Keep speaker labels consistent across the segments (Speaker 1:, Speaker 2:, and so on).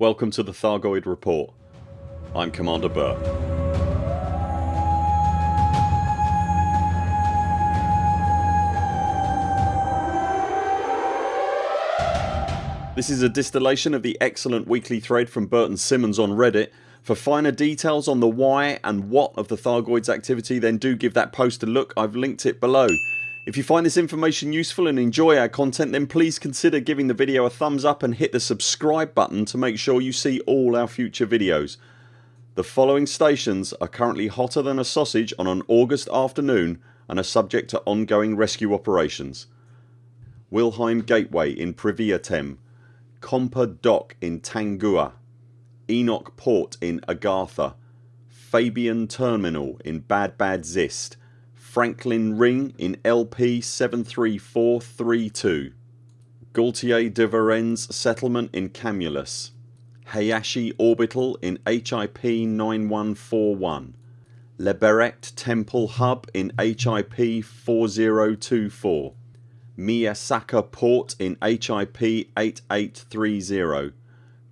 Speaker 1: Welcome to the Thargoid Report. I'm Commander Burr. This is a distillation of the excellent weekly thread from Burton Simmons on Reddit. For finer details on the why and what of the Thargoids activity then do give that post a look. I've linked it below. If you find this information useful and enjoy our content then please consider giving the video a thumbs up and hit the subscribe button to make sure you see all our future videos. The following stations are currently hotter than a sausage on an August afternoon and are subject to ongoing rescue operations. Wilhelm Gateway in Priviatem, Compa Dock in Tangua, Enoch Port in Agartha, Fabian Terminal in Bad Bad Zist, Franklin Ring in LP 73432 Gaultier de Varennes settlement in Camulus. Hayashi Orbital in HIP 9141 Leberet Temple Hub in HIP 4024 Miyasaka Port in HIP 8830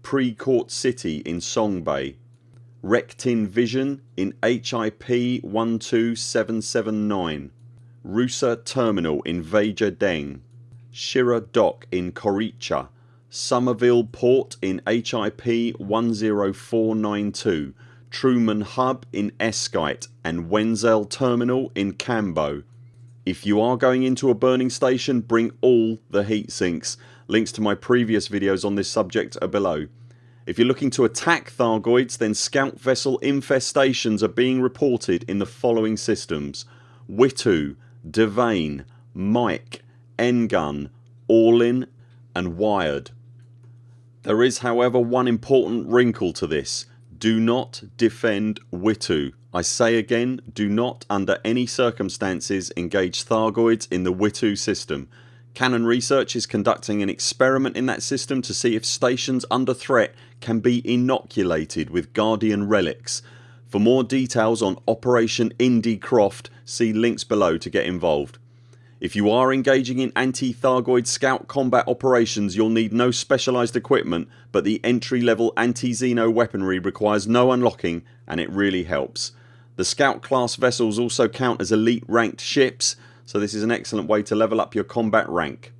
Speaker 1: Precourt City in Song Bay Rectin Vision in HIP 12779 Rusa Terminal in Veja Deng Shira Dock in Koricha Somerville Port in HIP 10492 Truman Hub in Eskite and Wenzel Terminal in Cambo. If you are going into a burning station bring all the heat sinks. Links to my previous videos on this subject are below. If you're looking to attack Thargoids then scout vessel infestations are being reported in the following systems Witu, Devane, Mike, Engun, Orlin and Wired. There is however one important wrinkle to this. Do not defend Witu. I say again do not under any circumstances engage Thargoids in the Witu system. Canonn Research is conducting an experiment in that system to see if stations under threat can be inoculated with Guardian relics. For more details on Operation Indy Croft see links below to get involved. If you are engaging in anti-Thargoid scout combat operations you'll need no specialised equipment but the entry level anti-Xeno weaponry requires no unlocking and it really helps. The scout class vessels also count as elite ranked ships so this is an excellent way to level up your combat rank.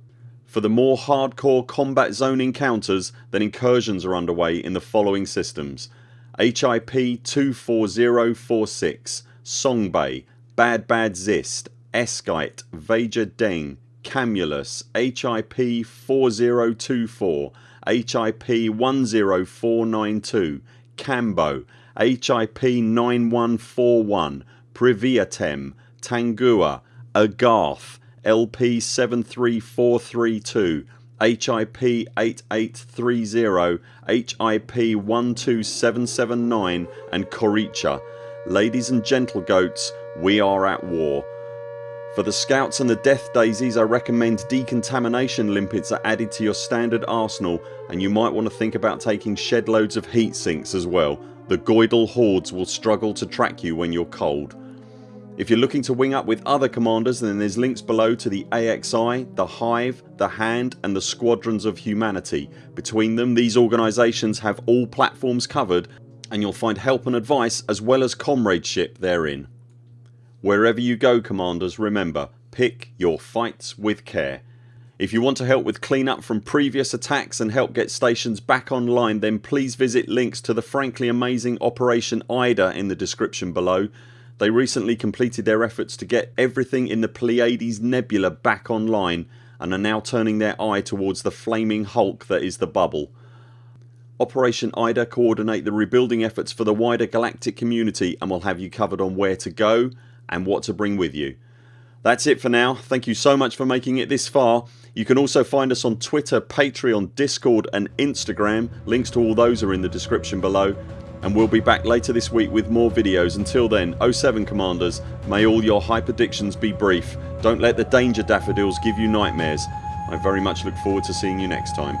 Speaker 1: For the more hardcore combat zone encounters then incursions are underway in the following systems HIP 24046 Song Bay, Bad Bad Zist, Esquite, Veja Deng, Camulus, HIP 4024, HIP 10492, Cambo, HIP 9141, Priviatem, Tangua, Agarth, LP 73432, HIP 8830, HIP 12779 and Koricha. Ladies and gentle goats we are at war. For the scouts and the death daisies I recommend decontamination limpets are added to your standard arsenal and you might want to think about taking shed loads of heat sinks as well. The Goidal hordes will struggle to track you when you're cold. If you're looking to wing up with other commanders then there's links below to the AXI, the Hive, the Hand and the Squadrons of Humanity. Between them these organisations have all platforms covered and you'll find help and advice as well as comradeship therein. Wherever you go commanders remember pick your fights with care. If you want to help with clean up from previous attacks and help get stations back online then please visit links to the frankly amazing Operation IDA in the description below they recently completed their efforts to get everything in the Pleiades Nebula back online and are now turning their eye towards the flaming hulk that is the bubble. Operation IDA coordinate the rebuilding efforts for the wider galactic community and will have you covered on where to go and what to bring with you. That's it for now. Thank you so much for making it this far. You can also find us on Twitter, Patreon, Discord and Instagram. Links to all those are in the description below and we'll be back later this week with more videos. Until then 0 7 CMDRs may all your hyperdictions be brief. Don't let the danger daffodils give you nightmares. I very much look forward to seeing you next time.